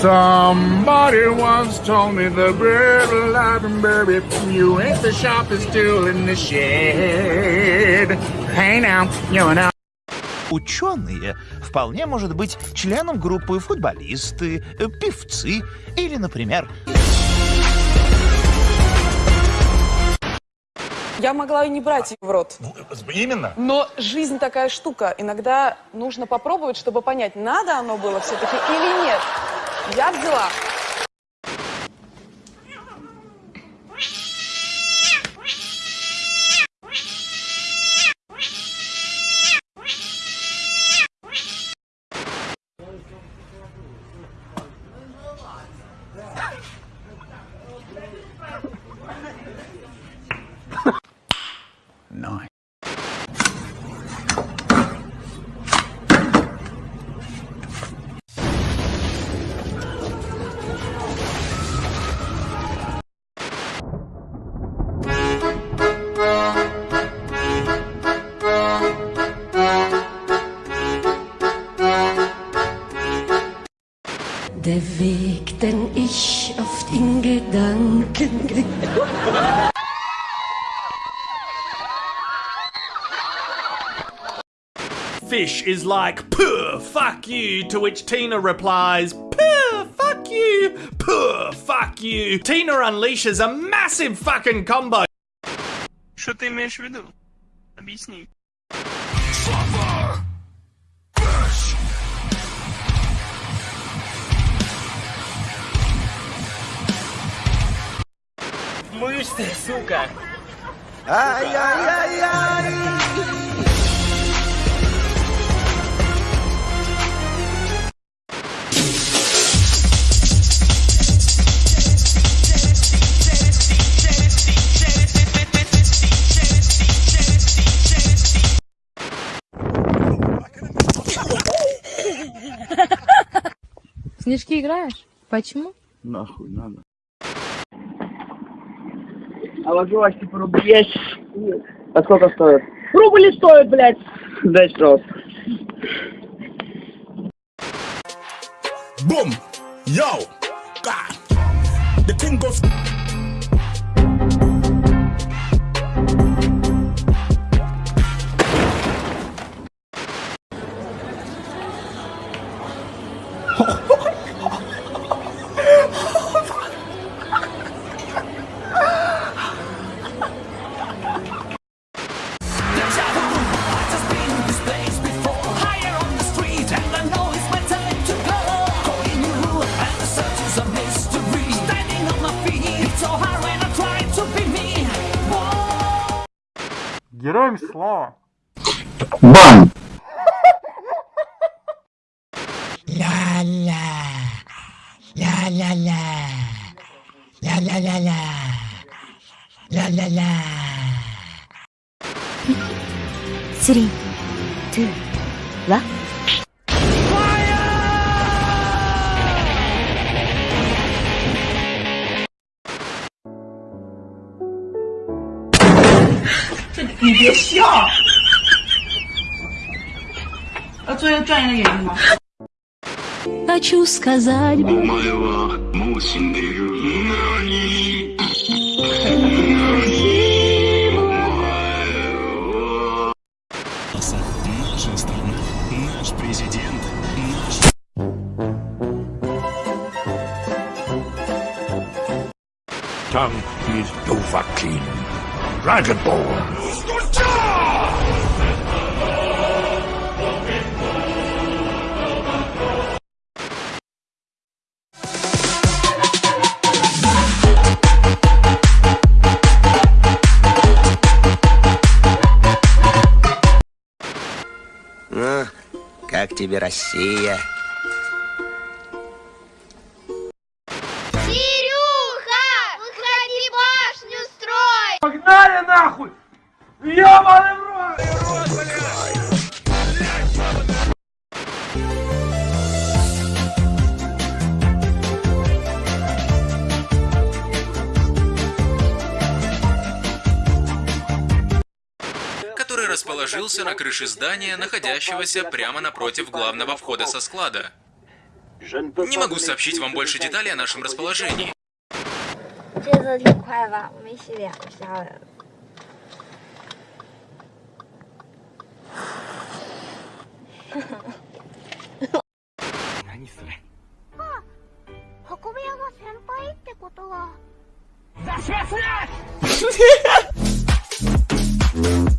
Somebody once told me the bird alive and buried you ain't the sharpest tool in the shed. Hey now, you know. Ученые вполне может быть членом группы футболисты, певцы или, например, Я могла и не брать ее в рот. Ну, именно. Но жизнь такая штука. Иногда нужно попробовать, чтобы понять, надо оно было все-таки или нет. Я взяла. ich oft in Gedanken Fish is like, Puh, fuck you, to which Tina replies, Puh, fuck you, Puh, fuck you. Tina unleashes a massive fucking combo. Что ты имеешь в виду? Объясни. Мышь Ты, сука. Ай-яй-яй-яй! Снежки играешь? Почему? Нахуй надо. А ложилась типа рублей. А сколько стоит? Рубль стоит, блядь. Дай. Boom! Yo! God! The thing goes. Героям слава. Бам! Ля-ля. Ля-ля-ля. Ля-ля-ля-ля. Ля-ля-ля. Three, two, one. Хочу сказать, Наша страна, наш президент, наш... Tongue is Dovahkiin. Dragonborn. Ну, как тебе Россия? который расположился на крыше здания, находящегося прямо напротив главного входа со склада. Не могу сообщить вам больше деталей о нашем расположении. Ha ha ha. 先輩ってことは。出します